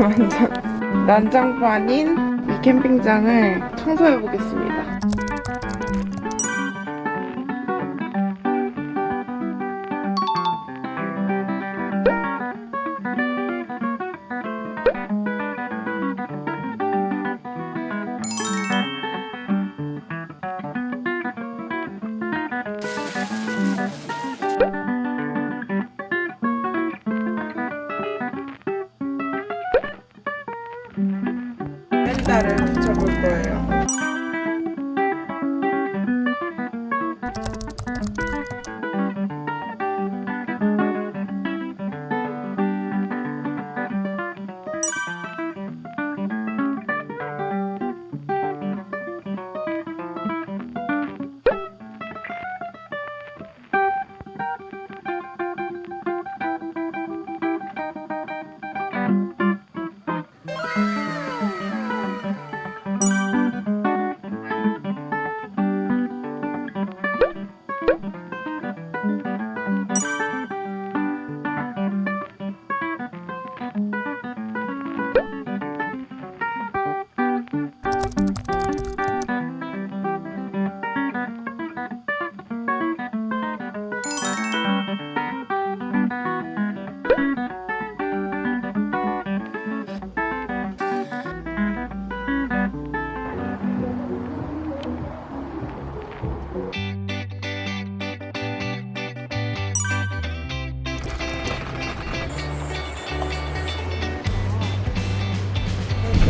완전 난장판인 이 캠핑장을 청소해 보겠습니다. 펜다를 붙여볼 거예요.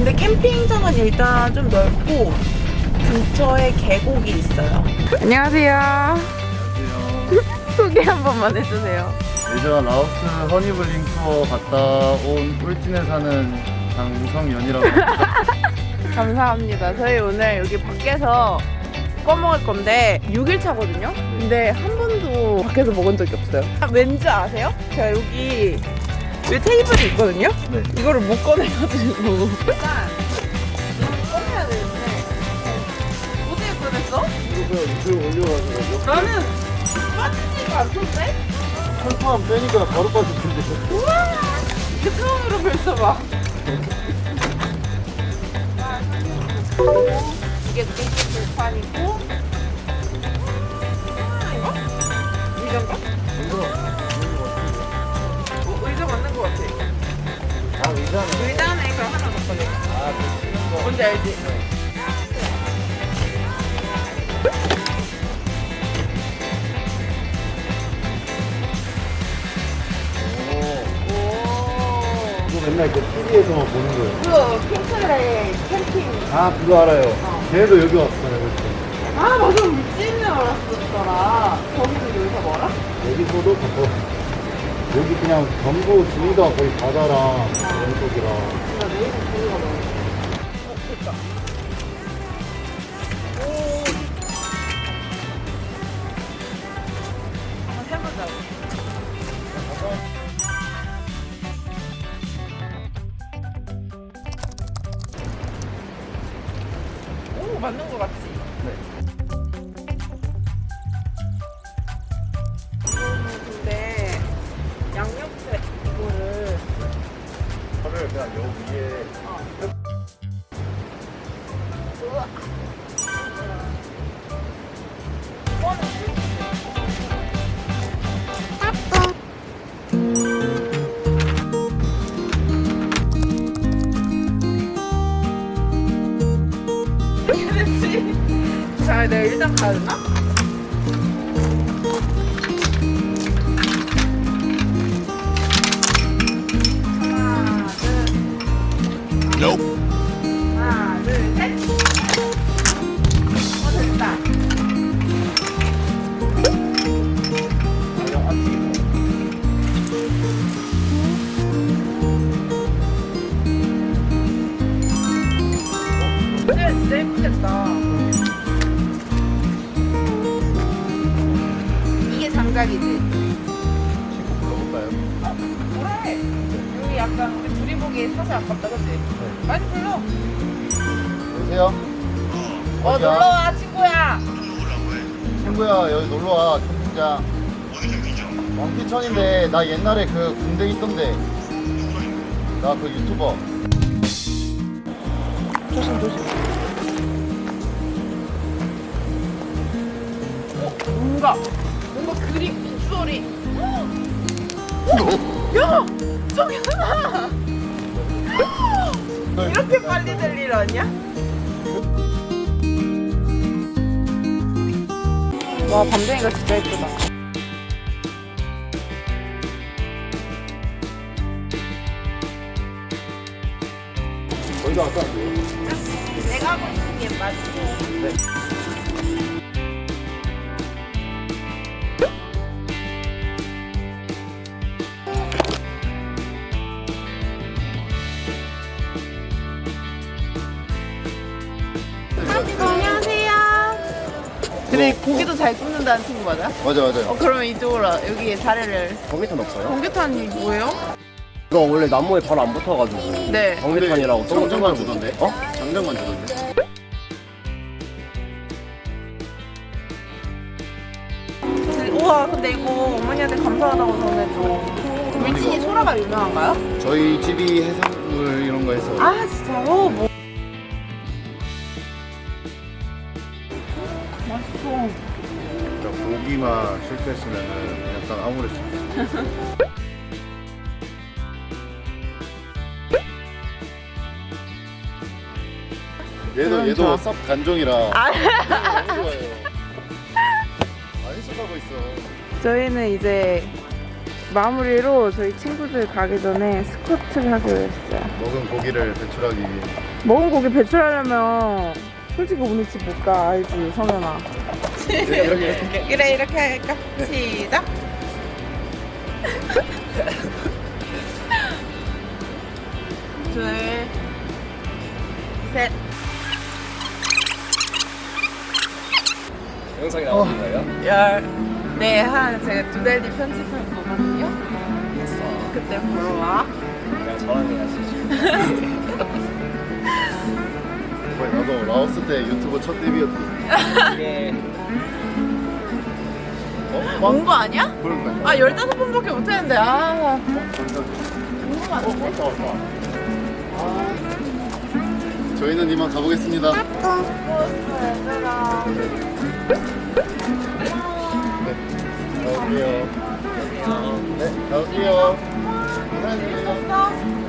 근데 캠핑장은 일단 좀 넓고 근처에 계곡이 있어요. 안녕하세요. 안녕하세요. 소개 한 번만 해주세요. 예전 라오스 허니블링 투어 갔다 온 꿀진에 사는 장성연이라고 합니다. 감사합니다. 저희 오늘 여기 밖에서 꺼먹을 건데 6일 차거든요. 근데 한 번도 밖에서 먹은 적이 없어요. 아, 왠지 아세요? 제가 여기 왜 테이블이 있거든요. 네. 이거를 못 꺼내가지고 일단 이거 꺼내야 되는데 어떻게 꺼냈어? 이거 그냥 유튜브 올려가지고 나는 빠지지가 않던데? 철판 빼니까 바로 빠질 텐데. 우와 이게 처음으로 펼쳐봐 이게 땡기 불판이고 의자네 그럼 하나 더 꺼내 아그 뭔지 알지? 오. 오 이거 맨날 그 TV에서만 보는 거예요. 그거 핑클의 캠핑 아 그거 알아요. 어. 걔도 여기 왔어요. 그때. 아 맞아 물집에 알았었더라 거기도 여기서 멀어? 여기서도 가까워. 여기 그냥 전부 둘다 거의 바다랑 왼쪽이랑. 되나? 하나, 약간 우리 둘이 보기에 사실 아깝다, 그치? 네. 많이 불러. 여보세요? 어, 어디야? 놀러와, 친구야. 친구야 여기 놀러와 캠핑장 어디 캠핑장? 왕피천인데 나 옛날에 그 군대 있던데 나 그 유튜버. 조심 조심. 어, 뭔가 뭔가 그림 빗소리. 야 하나. 이렇게 빨리 될 일 아니야? 와 밤댕이가 진짜 예쁘다. 거기다 아까 내가 하고 있는 게 맞지? 안 근데 고기도 잘 굽는다는 친구 맞아? 맞아 맞아. 어 그러면 이쪽으로 여기에 자리를. 전기탄 없어요? 공개탄이 뭐예요? 이거 원래 나무에 바로 안 붙어가지고 네. 전기탄이라고 장정만 써가지고. 주던데? 어? 장정만 주던데? 우와 근데 이거 어머니한테 감사하다고 전해줘. 물진이 소라가 유명한가요? 저희 집이 해산물 이런 거 해서 아 진짜요? 뭐. 맛있어. 진짜 고기만 실패했으면은 약간 아무래도 얘도 얘도 저- 쌉 간종이라 아. 많이 속하고 있어. 저희는 이제 마무리로 저희 친구들 가기 전에 스쿼트를 하기로 했어요. 먹은 고기를 배출하기 위해 먹은 고기 배출하려면 솔직히 오늘 집 못 가 알지 성현아. 이렇게 이렇게 그래 이렇게 할까? 시작. 둘, 셋. 영상이 나오는 거예요? 열. 네, 한 제가 두 달 뒤 편집할 거거든요. 그때 보러 와. 그냥 저랑 해야지 나도 라오스 때 유튜브 첫 데뷔였지. 이게 어? 온거 아니야? 그런가? 아, 15번밖에 못 했는데, 아. 어, 궁금하다. 왔다 왔다. 저희는 이만 가보겠습니다. 네, 가볼게요. 네, 가볼게요. 감사합니다. 어?